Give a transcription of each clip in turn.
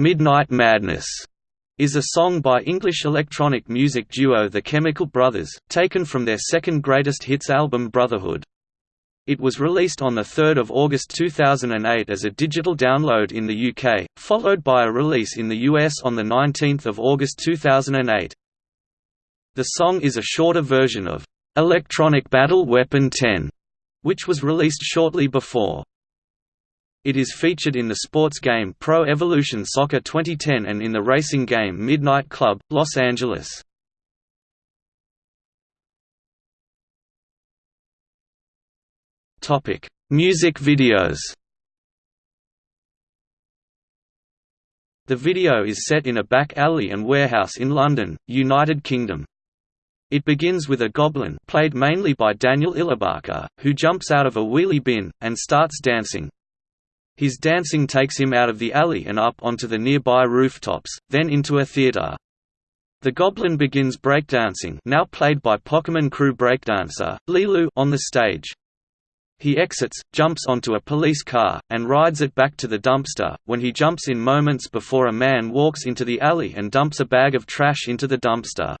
Midnight Madness is a song by English electronic music duo The Chemical Brothers, taken from their second greatest hits album Brotherhood. It was released on 3 August 2008 as a digital download in the UK, followed by a release in the US on 19 August 2008. The song is a shorter version of "'Electronic Battle Weapon 10", which was released shortly before. It is featured in the sports game Pro Evolution Soccer 2010 and in the racing game Midnight Club, Los Angeles. Topic: Music videos The video is set in a back alley and warehouse in London, United Kingdom. It begins with a goblin played mainly by Daniel Ilabaca, who jumps out of a wheelie bin, and starts dancing. His dancing takes him out of the alley and up onto the nearby rooftops, then into a theater. The Goblin begins breakdancing now played by Pockemon Crew breakdancer, Lilou on the stage. He exits, jumps onto a police car, and rides it back to the dumpster, when he jumps in moments before a man walks into the alley and dumps a bag of trash into the dumpster.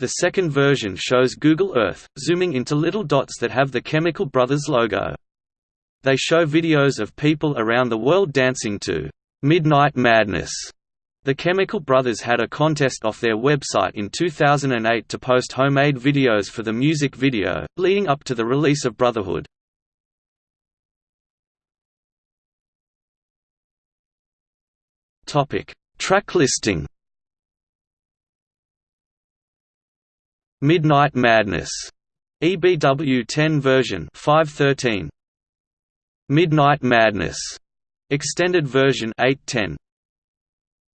The second version shows Google Earth, zooming into little dots that have the Chemical Brothers logo. They show videos of people around the world dancing to Midnight Madness. The Chemical Brothers had a contest off their website in 2008 to post homemade videos for the music video, leading up to the release of Brotherhood. Topic: Track listing Midnight Madness EBW 10 version 513 Midnight Madness extended version 810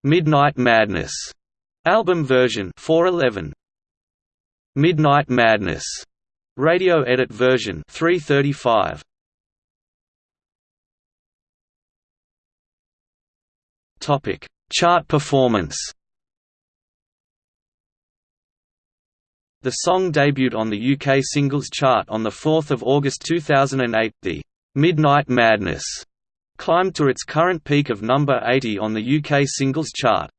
Midnight Madness album version 411 Midnight Madness radio edit version 335 Topic chart performance. The song debuted on the UK singles chart on 4 August 2008. The Midnight Madness climbed to its current peak of number 80 on the UK singles chart.